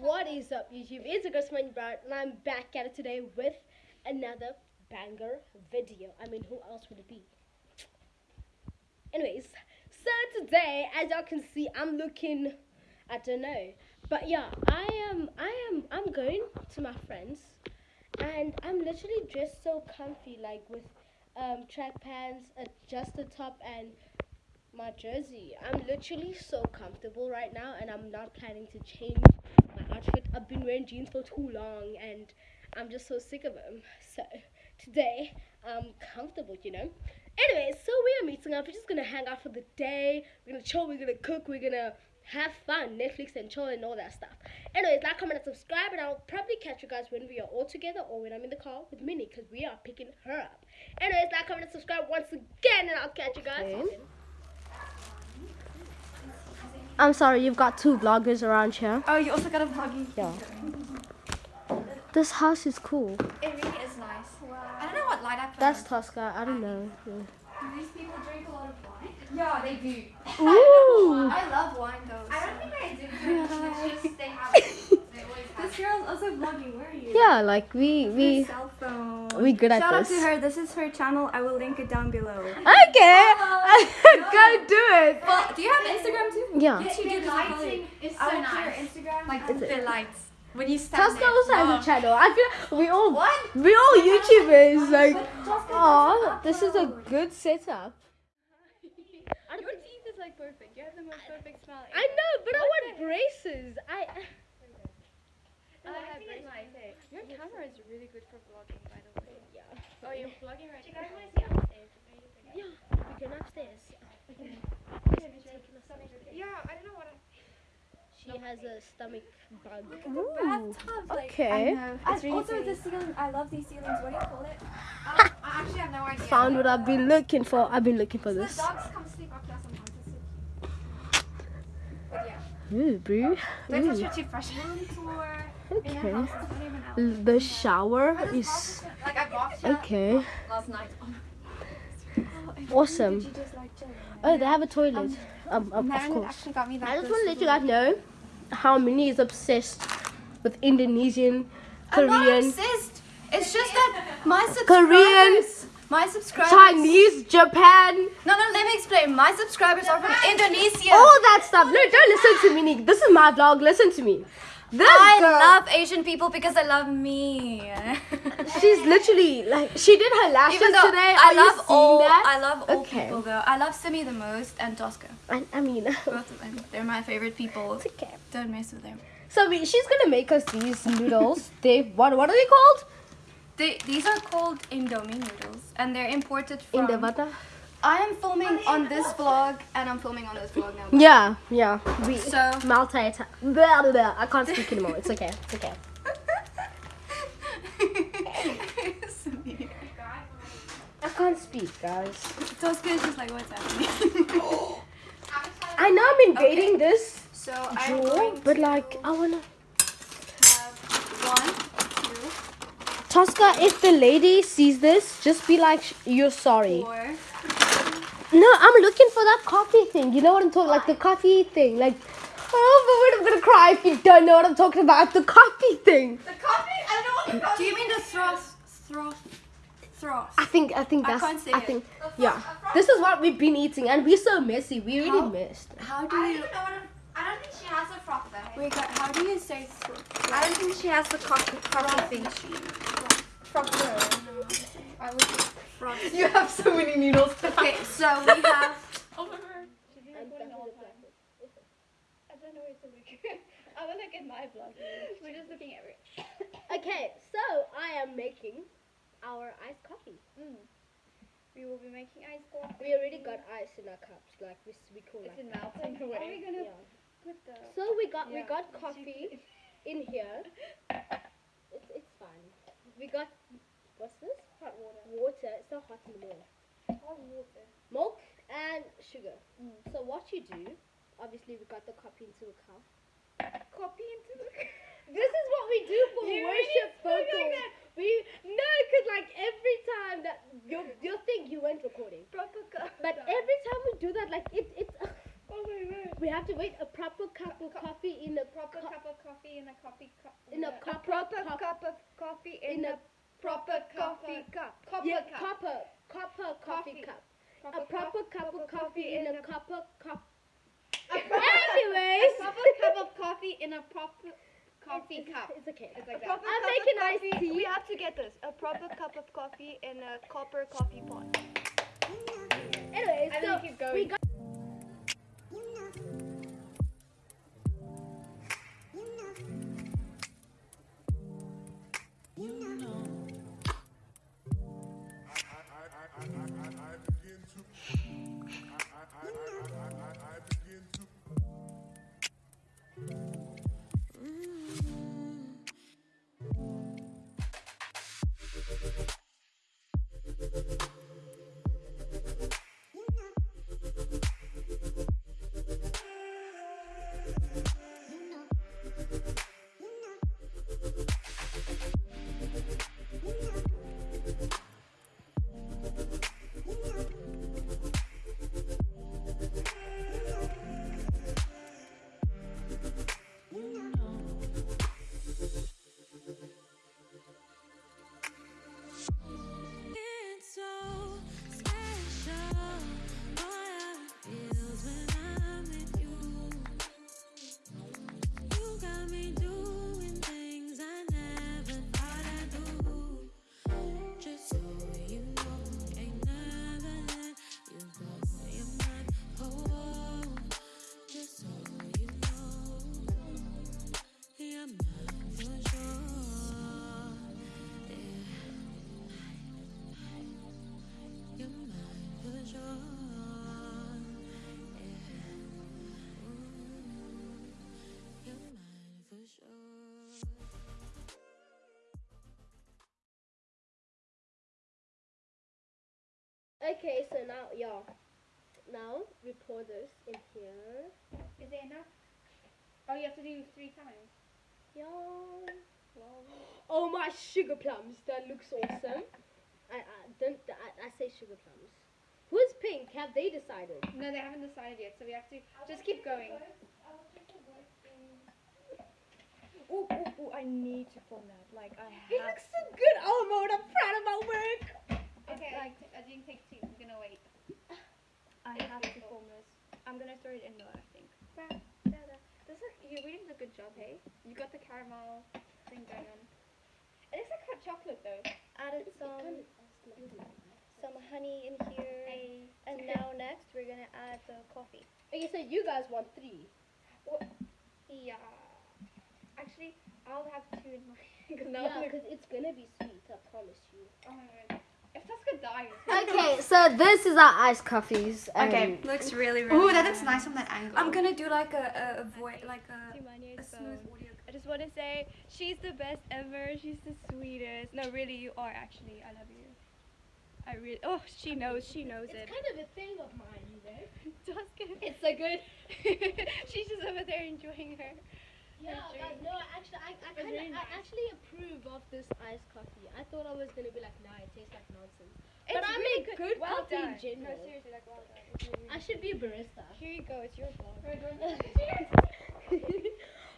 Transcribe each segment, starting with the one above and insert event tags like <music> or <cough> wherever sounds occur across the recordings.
What is up, YouTube? It's a Chris Brown, and I'm back at it today with another banger video. I mean, who else would it be? Anyways, so today, as y'all can see, I'm looking. I don't know, but yeah, I am. I am. I'm going to my friends, and I'm literally dressed so comfy, like with um, track pants, just the top, and my jersey. I'm literally so comfortable right now, and I'm not planning to change outfit. I've been wearing jeans for too long, and I'm just so sick of them. So today, I'm comfortable, you know. Anyway, so we are meeting up. We're just gonna hang out for the day. We're gonna chill. We're gonna cook. We're gonna have fun, Netflix and chill and all that stuff. Anyways, like, comment, and subscribe, and I'll probably catch you guys when we are all together or when I'm in the car with Minnie because we are picking her up. Anyways, like, comment, and subscribe once again, and I'll catch you guys. Okay. I'm sorry, you've got two vloggers around here. Oh, you also got a vlogging. Yeah. This house is cool. It really is nice. Wow. I don't know what light I put That's on. Tosca. I don't know. Yeah. Do these people drink a lot of wine? Yeah, they do. <laughs> Ooh. I love wine though. I don't think they do. It's just they have. <laughs> They always have. This girl's also vlogging. Where are you? Yeah, like we we cell phone. We good at Shout out to her. This is her channel. I will link it down below. Okay, go <laughs> do it. Well, do you have Instagram too? Yeah. Yes, you do. The lighting is so I went to nice. your Instagram. Like Is it- the lights. When you stand Tosca there. also has Oh. a channel. I feel we all What? we all YouTubers. Like, Tosca oh, this is a good setup. Your teeth is like perfect. You have the most perfect smile. I know, but I want braces. I. <laughs> I have braces. Your camera is really good for vlogging, by the way. Yeah. Oh, you're vlogging right Do you now. guys want to see upstairs? Yeah, we can upstairs. Yeah, I don't know what I. She has a stomach bug. Ooh, bathtub. Like, okay. I know. It's really also, pretty. the ceiling. I love these ceilings. What do you call it? <laughs> Um, I actually have no idea. Found what I've been looking for. I've been looking for The this. dogs come sleep up here sometimes. It's so cute. But yeah. Ooh, bro. Don't touch Ooh. your toothbrush. Room tour. Okay. a house. It's not even out. L- The shower is Like I walked here okay. Oh, Awesome. Did you just like chill? Oh, they have a toilet. Um, um, of course. actually got me that. I just want to let you guys know how Minnie is obsessed with Indonesian, I'm not Korean, obsessed. It's just that my Korean, my subscribers, Chinese, Japan, No, no, let me explain. My subscribers are from Indonesia. all that stuff. No, don't listen to Minnie. This is my vlog. Listen to me. This I girl, love Asian people because they love me. <laughs> she's literally like she did her lashes Even though today. I Are love all, that? I love all Okay. people though. I love Simi the most and Tosca. I, I mean, <laughs> Both of them. They're my favorite people. it's okay. Don't mess with them. So we, she's gonna make us these noodles. <laughs> they what what are they called? They, these are called Indomie noodles and they're imported from. Indavata. I am filming on this vlog and I'm filming on this vlog now. Yeah, yeah. We So multi. Blah, blah, blah. I can't speak anymore. It's okay. It's okay. I can't speak, guys. Tosca is just like, what's happening? I know I'm invading this so I'm drawer, going but like I wanna. have one, two, Tosca, if the lady sees this, just be like, you're sorry. four. No, I'm looking for that coffee thing. You know what I'm talking? Like the coffee thing. Like, oh, but wait, I'm gonna cry if you don't know what I'm talking about. The coffee thing. The coffee? I don't know what the Do you mean the thros, thros, thros? I think I think I that's can't say I it. think yeah. This is what we've been eating, and we're so messy. We really How? missed. How do I don't you? know what I'm, I don't think she has a frock though. Wait, guys, how do you say thros? I don't think she has the coffee, coffee thing. Frock. I would say frost. You have so many noodles. <laughs> Okay, so we have. <laughs> Oh my god. I don't know where to look. <laughs> I will look at my vlog. We're just looking at it. Okay, so I am making our iced coffee. Mm. We will be making ice coffee. We already got ice in our cups, like we we call It's like. melting away. Are we gonna Yeah. put the? So we got we got coffee in here. It's it's fine. We got what's this? Hot water. Water. It's not hot anymore. Hot water. Milk and sugar. Mm. So what you do? Obviously, we got the coffee into a cup. Copy into the. <laughs> This is what we do for <laughs> You worship really vocals. like. We no, cause like every time that you you think you weren't recording, Proper cup. but every time we do that, like it it's. Oh my word. We have to wait a proper cup of coffee in a Proper co- cup of coffee in a coffee cup. in a cup- proper cup- of coffee in a a proper coffee cup. Copper yeah, cup. copper copper coffee Coffee. cup. Proper a proper cup of coffee in a a copper cup. <laughs> a proper- Anyways, <laughs> a proper cup of coffee in a proper coffee it's, cup. It's okay. It's like that. I'm making iced tea. We have to get this. A proper cup of coffee in a copper coffee pot. <laughs> Anyways, so keep going. we got Okay, so now yeah. Now we pour this in here. Is it enough? Oh, you have to do three times. Yeah. Oh my sugar plums, that looks awesome. <laughs> I, I don't I, I say sugar plums. Who's pink? Have they decided? No, they haven't decided yet, so we have to just keep going. Ooh, ooh, ooh, I need to film that. Like, I It looks so good, Alma. I'm proud of my work. Okay, like I didn't take two. I'm gonna wait. I have to film this. I'm gonna throw it in though, I think. This is you really did a good job, hey? You got the caramel thing going on. It looks like hot chocolate though. Added some some honey in here. And now next we're gonna add the coffee. Okay, so you guys want three. Yeah. Actually, I'll have two in mine because Yeah, because it's gonna be sweet. I promise you. oh my god. If Tosca. Okay, so this is our iced coffees. Okay, looks really, really Ooh, that looks nice on that angle. I'm gonna do like a, a, a voice, like a, a uh, smooth audio. I just want to say she's the best ever. She's the sweetest. No, really, you are actually. I love you. I really. Oh, she knows. She knows It's it. It's kind of a thing of mine, you know. <laughs> Tosca. It's so good. <laughs> she's just over there enjoying her. Yeah, no, actually, I, I, kinda, really I actually approve of this iced coffee. I thought I was gonna be like, nah, it tastes like nonsense. It's But I really make good well coffee in done. general. No, seriously, like well done. Really I should be a barista. Here you go. It's your vlog. <laughs> <laughs>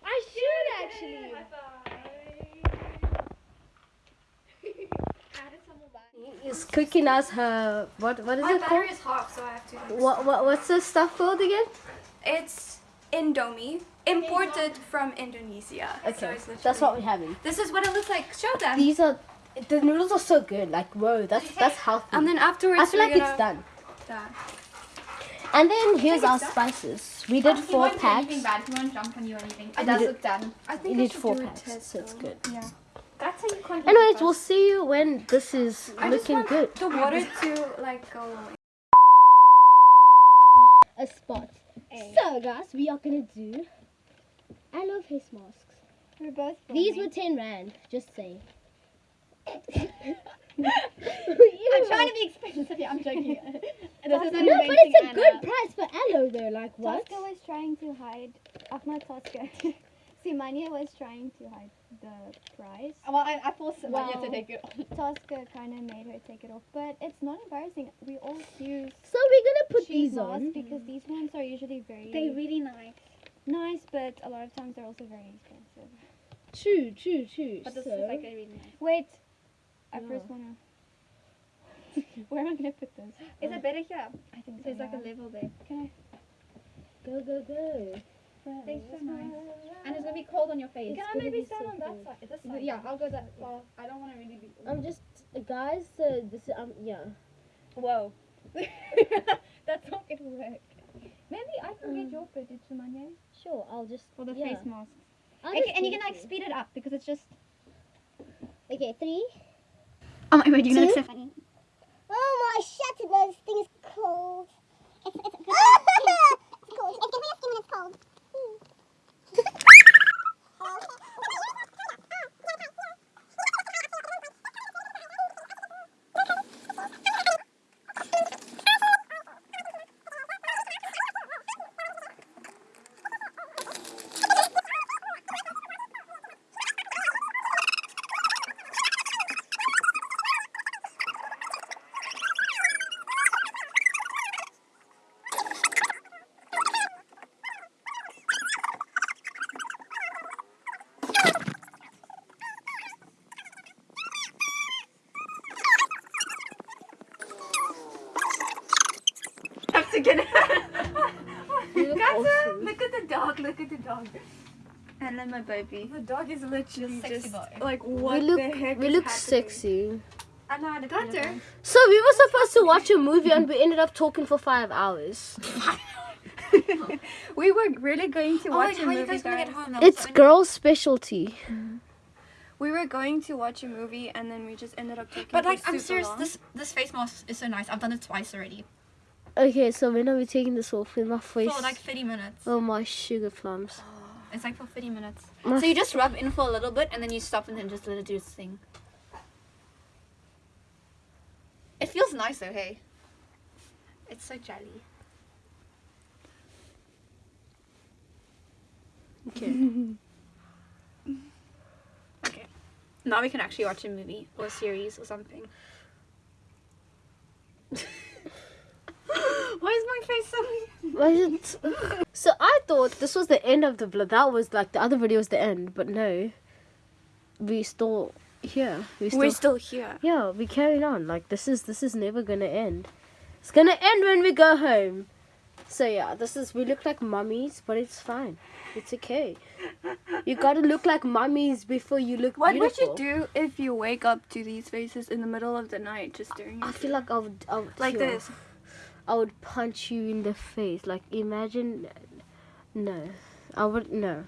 I should actually. <laughs> Is cooking us her what? What is My it called? My battery is half, so I have to. What, what what's this stuff called again? It's Indomie, imported from Indonesia. Okay, it's that's what we're having. This is what it looks like. Show them. These are the noodles are so good. Like whoa, that's <laughs> that's healthy. And then afterwards, I feel like it's done. Done. And then here's our it's done. spices. We did four packs. bad. He won't jump on you or anything. It does look done. I think I did should four do packs, test, so it's good. Yeah. That's how you control. Anyways, we'll see you when this is I just looking want good. the water to like go away. A spot. So guys, we are gonna do. I love face masks. We're both. These were ten rand. Just saying. <laughs> I'm trying to be expensive. Yeah, I'm joking. <laughs> No, but it's a good price for aloe though. Like what? Tosca was trying to hide Ahmad Tosca. <laughs> Simania was trying to hide the prize. Well, I, I forced Samanya Well- to take it off. <laughs> Tosca kind of made her take it off, but it's not embarrassing. We all use So we're gonna put these masks on. because these ones are usually very They're really nice. nice, but a lot of times they're also very expensive. True, true, true. But this so, is like a really nice. Wait, I Yeah. first wanna. <laughs> Where am I gonna put this? Is it better here? I think so. There's like a yeah. level there. Can go, go, go. They're so nice. And it's gonna be cold on your face. It's Can I maybe stand so on that side? This side? Yeah, I'll go that far. I don't want to really be. I'm just, guys. So this is um, yeah. Whoa. <laughs> That's not gonna work. Maybe I can get your footage, Samanya, Sure, I'll just for the yeah. face mask. Okay, and you give can like to speed it up because it's just. Okay, three. Oh my god, you know it's so funny. Oh my shit, this thing is cold. It's, <laughs> it's, it's, it's cold. It's giving your skin when it's cold. Have to get it. You look Guys, awesome. look at the dog. Look at the dog. And then my baby. The dog is literally sexy just boy. like We what look, the heck we is look happening? sexy. I know how to clean Gunter. it. So we were supposed to watch a movie and we ended up talking for five hours. <laughs> We were really going to Oh, watch wait, a how are you movie. guys guys. get home? That was It's so girls' specialty. We were going to watch a movie and then we just ended up taking. But for like, I'm serious. long. This this face mask is so nice. I've done it twice already Okay, so when are we taking this off with my face? for like 30 minutes. Oh my sugar plums. Oh, it's like for 30 minutes. My So you just rub in for a little bit and then you stop and then just let it do its thing. It feels nice though, hey. It's so jelly. Okay. <laughs> Okay. Now we can actually watch a movie or a series or something. <laughs> Why is my face so it- <laughs> So I thought this was the end of the vlog. That was like the other video was the end, but no. We still here. We still, We're still here. yeah. We carried on. Like this is this is never gonna end. It's gonna end when we go home. So yeah, this is we look like mummies, but it's fine. It's okay. You gotta look like mummies before you look What beautiful. would you do if you wake up to these faces in the middle of the night just staring I feel like I would, I would like this? I would punch you in the face. Like imagine, no, I would no.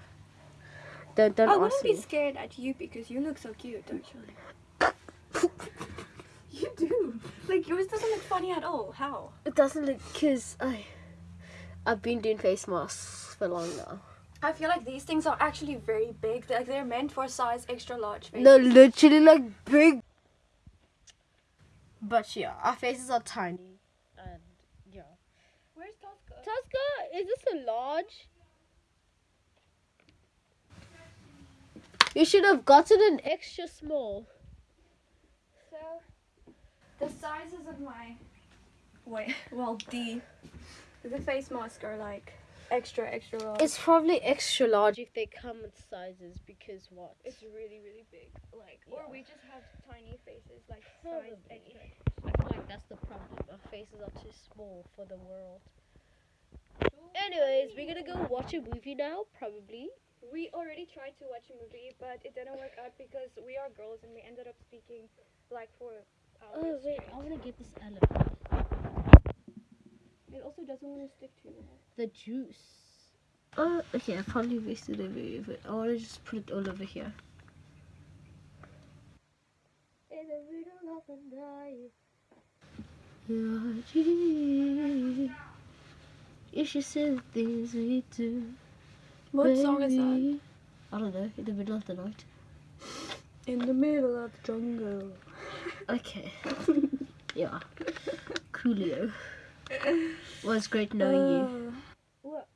Don't don't I wouldn't me. be scared at you because you look so cute, don't you? <laughs> you do. Like yours doesn't look funny at all. How? It doesn't look cause I, I've been doing face masks for long now. I feel like these things are actually very big. Like they're meant for size extra large faces. No, literally like big. But yeah, our faces are tiny, and yeah. Where's Tosca, is this a large? You should have gotten an extra small. So, the sizes of my wait, <laughs> well, the the face mask are like extra extra large. It's probably extra large if they come in sizes because what? it's really really big. Like, or we just have tiny faces, like Probably. size extra. I feel like that's the problem. Our faces are too small for the world. Anyways, we're gonna go watch a movie now, probably. We already tried to watch a movie, but it didn't work out because we are girls and we ended up speaking like for hours. Oh wait, straight. I wanna get this elephant. It also doesn't want to stick to you. The juice. Oh, okay. I probably wasted a bit of it. I wanna just put it all over here. In the middle of the night. Your dream. You should see the things we do. What song is that? baby. I don't know. In the middle of the night. In the middle of the jungle. <laughs> Okay. yeah. Coolio. Was great knowing you. Uh, what?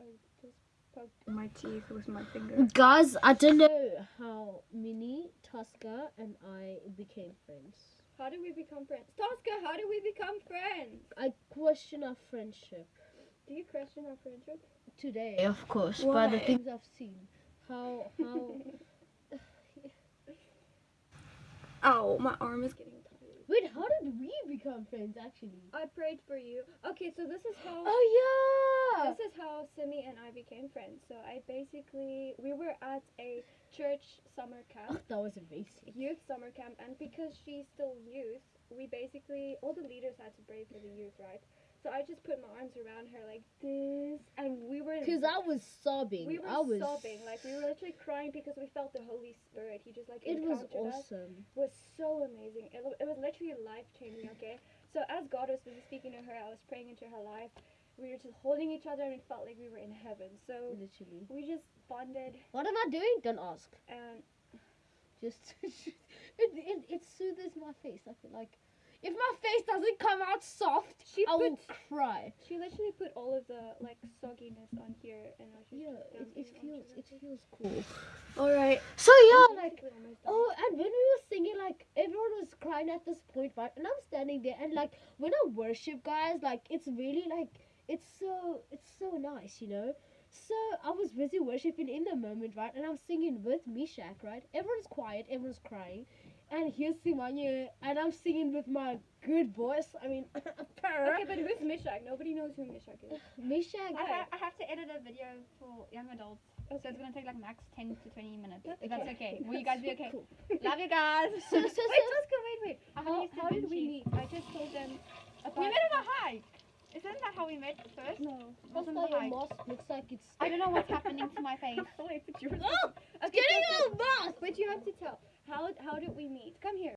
I just poked my teeth with my finger. Guys, I don't know how Minnie, Tosca, and I became friends. How did we become friends? Tosca, how did we become friends? I question our friendship Do you question our friendship? today, of course, by the things I've seen. How how? <laughs> Ow, oh, my arm is getting tired. Wait, how did we become friends? Actually. I prayed for you. Okay, so this is how Oh yeah. this is how Simi and I became friends. So I basically we were at a church summer camp. Oh, that was amazing. youth summer camp and because she's still youth we basically all the leaders had to pray for the youth right so i just put my arms around her like this and we were Cause I was sobbing. we were I was sobbing like we were literally crying because we felt the holy spirit he just like It was encountered us awesome. was so amazing it, it was literally life changing okay so as god was speaking to her i was praying into her life we were just holding each other and it felt like we were in heaven so Literally. we just bonded What am I doing? Don't ask. and Just <laughs> it, it it soothes my face. I feel like if my face doesn't come out soft, She I will cry. she literally put all of the like sogginess on here and i Yeah, it, it feels it feels cool. All right. So yeah, like Basically almost done. oh, and when we were singing, like everyone was crying at this point, right? And I'm standing there, and like when I worship, guys, like it's really like it's so it's so nice, you know. So I was busy worshiping in the moment, right? And I'm singing with Mishak, right? Everyone's quiet, everyone's crying. And here's Simanya, and I'm singing with my good voice. I mean, <laughs> Okay, but who's Mishak? Nobody knows who Mishak is. <sighs> Mishak. I, ha- I have to edit a video for young adults, so it's gonna take like max 10 to 20 minutes. If that's okay. Will you guys be okay? Cool. <laughs> Love you guys. So, so, so, <laughs> Wait, Tosca, wait, wait. I'm How, how did we meet? I just told them about. We met on a hike. Isn't that how we met first? No. Wasn't Oscar, the your mask looks like it's. I don't know what's happening to my face. <laughs> Oh. Oh, <gasps> okay, getting all mask. But you have to tell. How how did we meet? Come here.